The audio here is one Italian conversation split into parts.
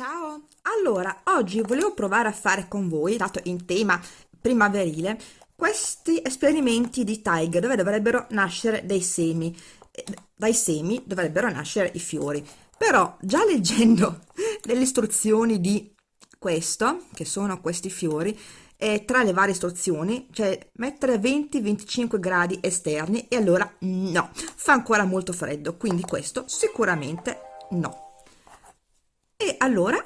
Ciao! Allora, oggi volevo provare a fare con voi, dato in tema primaverile, questi esperimenti di Tiger dove dovrebbero nascere dei semi. Eh, Dai semi dovrebbero nascere i fiori. Però, già leggendo le istruzioni di questo, che sono questi fiori, e tra le varie istruzioni c'è mettere 20-25 gradi esterni e allora no, fa ancora molto freddo, quindi questo sicuramente no. Allora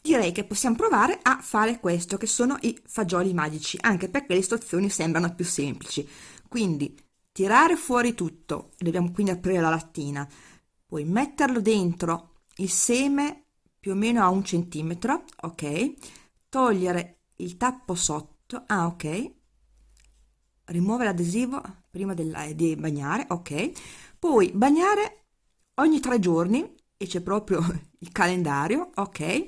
direi che possiamo provare a fare questo, che sono i fagioli magici, anche perché le istruzioni sembrano più semplici. Quindi tirare fuori tutto, dobbiamo quindi aprire la lattina, poi metterlo dentro il seme più o meno a un centimetro, ok? Togliere il tappo sotto, ah ok, rimuovere l'adesivo prima di bagnare, ok? Poi bagnare ogni tre giorni, e c'è proprio il calendario, ok?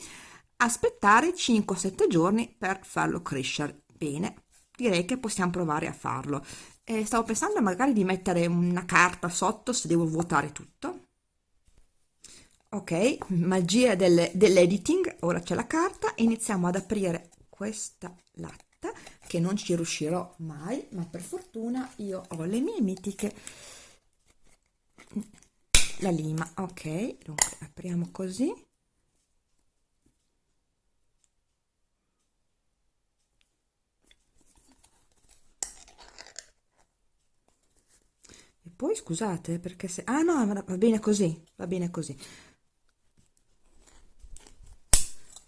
Aspettare 5-7 giorni per farlo crescere. Bene, direi che possiamo provare a farlo. Eh, stavo pensando magari di mettere una carta sotto se devo vuotare tutto ok magia del, dell'editing ora c'è la carta iniziamo ad aprire questa latta che non ci riuscirò mai ma per fortuna io ho le mie mitiche la lima ok. Dunque apriamo così. E poi scusate perché se ah no va bene così va bene così.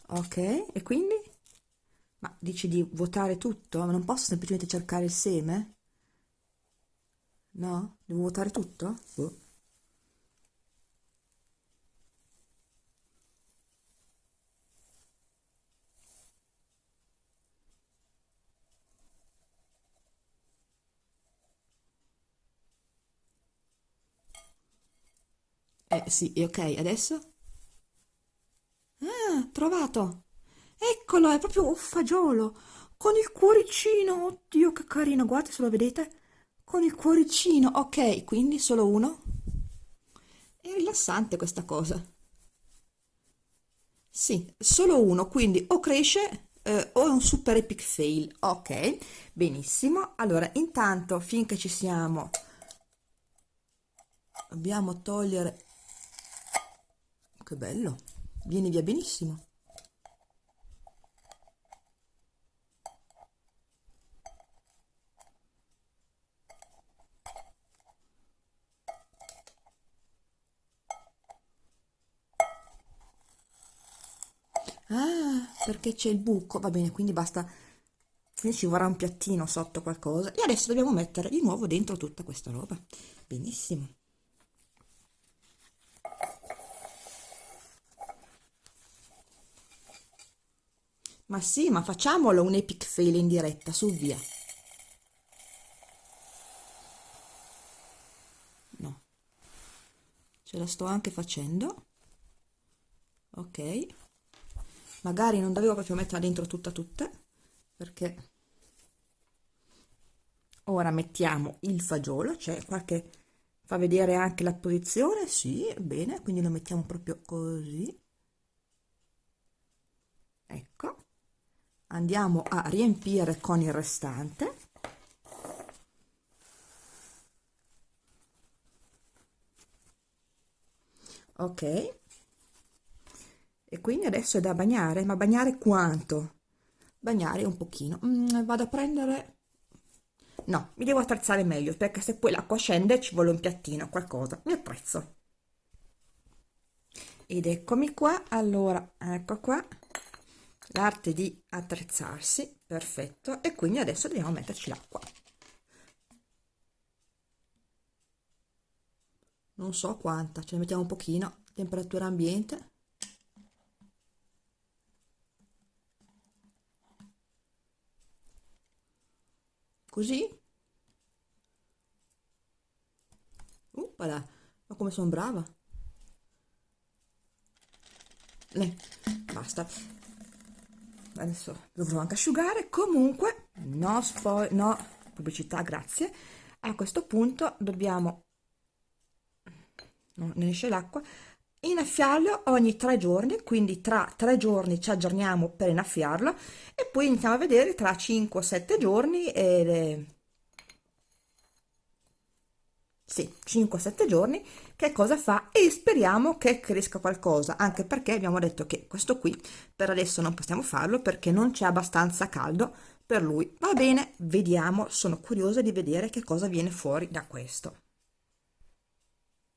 Ok e quindi? Ma dici di vuotare tutto? Ma non posso semplicemente cercare il seme? No? Devo vuotare tutto? Boh. Eh sì, ok, adesso? Ah, trovato! Eccolo, è proprio un fagiolo, con il cuoricino, oddio che carino, guarda se lo vedete, con il cuoricino, ok, quindi solo uno. È rilassante questa cosa. Sì, solo uno, quindi o cresce eh, o è un super epic fail, ok, benissimo. Allora, intanto, finché ci siamo, dobbiamo togliere che bello, vieni via benissimo. Ah, perché c'è il buco, va bene, quindi basta, quindi ci vorrà un piattino sotto qualcosa. E adesso dobbiamo mettere di nuovo dentro tutta questa roba. Benissimo. Ma sì, ma facciamolo un epic fail in diretta, su via. No. Ce la sto anche facendo. Ok. Magari non dovevo proprio metterla dentro tutta tutta, perché ora mettiamo il fagiolo, cioè qualche fa vedere anche la posizione, sì, bene, quindi lo mettiamo proprio così. Ecco andiamo a riempire con il restante. Ok. E quindi adesso è da bagnare ma bagnare quanto? Bagnare un pochino. Mm, vado a prendere no mi devo attrezzare meglio perché se poi l'acqua scende ci vuole un piattino qualcosa. Mi attrezzo. Ed eccomi qua. Allora ecco qua l'arte di attrezzarsi perfetto e quindi adesso dobbiamo metterci l'acqua. Non so quanta ce ne mettiamo un pochino temperatura ambiente. Così. Uppala, ma come sono brava. Eh, basta adesso dovrò anche asciugare. Comunque no spoil no pubblicità grazie. A questo punto dobbiamo non esce l'acqua innaffiarlo ogni tre giorni, quindi tra tre giorni ci aggiorniamo per innaffiarlo e poi iniziamo a vedere tra 5 o 7 giorni e sì, 5-7 giorni, che cosa fa e speriamo che cresca qualcosa, anche perché abbiamo detto che questo qui per adesso non possiamo farlo perché non c'è abbastanza caldo per lui. Va bene, vediamo, sono curiosa di vedere che cosa viene fuori da questo.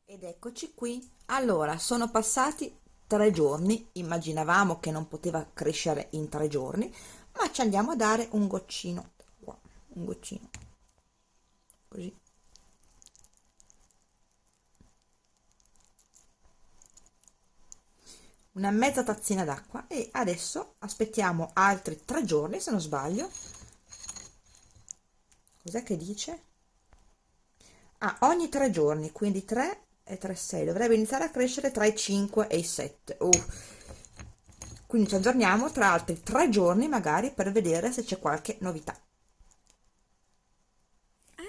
Ed eccoci qui. Allora, sono passati tre giorni, immaginavamo che non poteva crescere in tre giorni, ma ci andiamo a dare un goccino, un goccino, così una mezza tazzina d'acqua e adesso aspettiamo altri tre giorni se non sbaglio. Cos'è che dice? Ah, ogni tre giorni quindi 3 e 3 6 dovrebbe iniziare a crescere tra i 5 e i 7 uh. quindi ci aggiorniamo tra altri tre giorni magari per vedere se c'è qualche novità.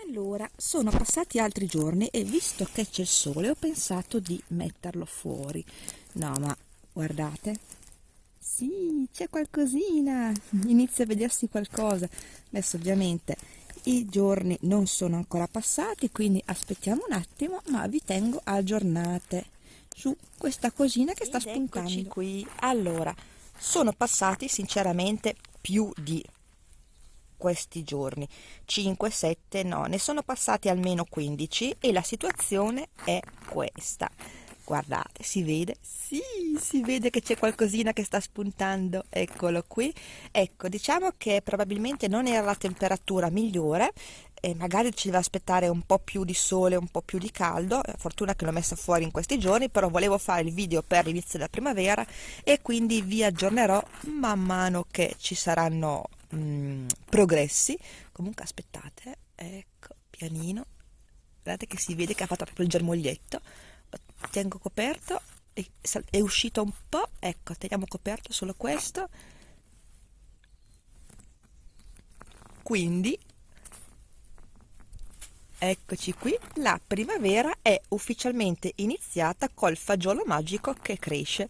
Allora sono passati altri giorni e visto che c'è il sole ho pensato di metterlo fuori. No ma guardate. Sì c'è qualcosina. Inizia a vedersi qualcosa. Adesso ovviamente i giorni non sono ancora passati quindi aspettiamo un attimo ma vi tengo aggiornate su questa cosina che sta spuntando. qui. Allora sono passati sinceramente più di questi giorni. 5 7 no ne sono passati almeno 15 e la situazione è questa guardate si vede? Sì si vede che c'è qualcosina che sta spuntando. Eccolo qui. Ecco diciamo che probabilmente non era la temperatura migliore e magari ci deve aspettare un po' più di sole, un po' più di caldo, fortuna che l'ho messa fuori in questi giorni, però volevo fare il video per l'inizio della primavera e quindi vi aggiornerò man mano che ci saranno mh, mm, progressi. Comunque aspettate, ecco, pianino, guardate che si vede che ha fatto proprio il germoglietto, tengo coperto è uscito un po' ecco teniamo coperto solo questo. Quindi eccoci qui la primavera è ufficialmente iniziata col fagiolo magico che cresce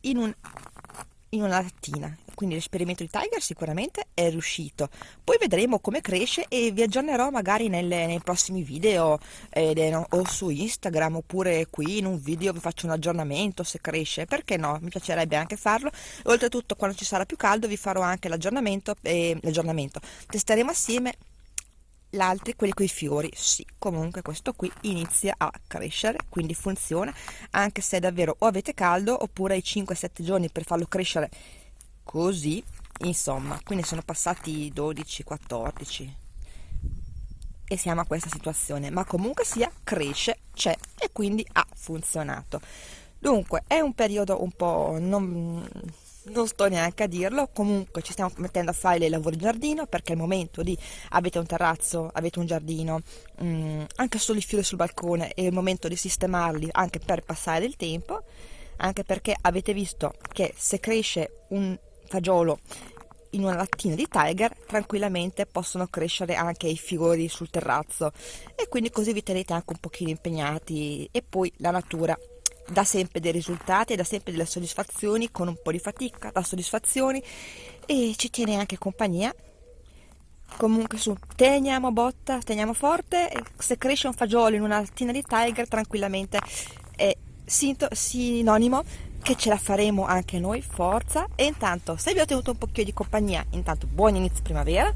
in un in una lattina quindi l'esperimento di Tiger sicuramente è riuscito. Poi vedremo come cresce e vi aggiornerò magari nelle, nei prossimi video eh, o su Instagram oppure qui in un video vi faccio un aggiornamento se cresce perché no mi piacerebbe anche farlo. Oltretutto quando ci sarà più caldo vi farò anche l'aggiornamento e l'aggiornamento. Testeremo assieme l'altro quelli con i fiori. Sì comunque questo qui inizia a crescere quindi funziona anche se davvero o avete caldo oppure i 5-7 giorni per farlo crescere così insomma quindi sono passati 12-14 e siamo a questa situazione ma comunque sia cresce c'è e quindi ha funzionato. Dunque è un periodo un po' non non sto neanche a dirlo, comunque ci stiamo mettendo a fare dei lavori in giardino perché è il momento di avete un terrazzo, avete un giardino, mh, mm, anche solo i fiori sul balcone, è il momento di sistemarli anche per passare del tempo, anche perché avete visto che se cresce un fagiolo in una lattina di Tiger tranquillamente possono crescere anche i fiori sul terrazzo. E quindi così vi tenete anche un pochino impegnati. E poi la natura dà sempre dei risultati, dà sempre delle soddisfazioni con un po' di fatica, dà soddisfazioni. E ci tiene anche compagnia. Comunque su, teniamo botta, teniamo forte, se cresce un fagiolo in una lattina di Tiger tranquillamente è sinonimo che ce la faremo anche noi, forza. E intanto, se vi ho tenuto un pochino di compagnia, intanto buon inizio primavera.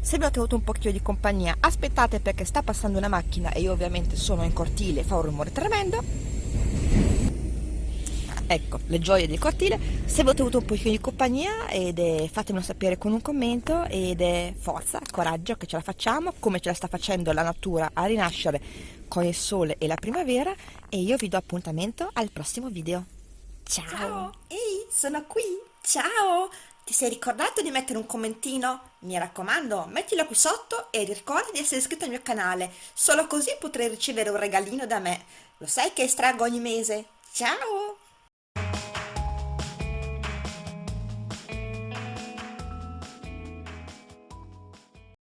Se vi ho tenuto un pochino di compagnia, aspettate perché sta passando una macchina e io ovviamente sono in cortile e fa un rumore tremendo ecco le gioie del cortile se avete avuto un pochino di compagnia ed è, fatemelo sapere con un commento ed è forza, coraggio che ce la facciamo come ce la sta facendo la natura a rinascere con il sole e la primavera e io vi do appuntamento al prossimo video ciao, ciao. ehi sono qui ciao ti sei ricordato di mettere un commentino? Mi raccomando, mettilo qui sotto e ricorda di essere iscritto al mio canale, solo così potrai ricevere un regalino da me. Lo sai che estraggo ogni mese? Ciao!